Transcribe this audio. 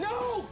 No!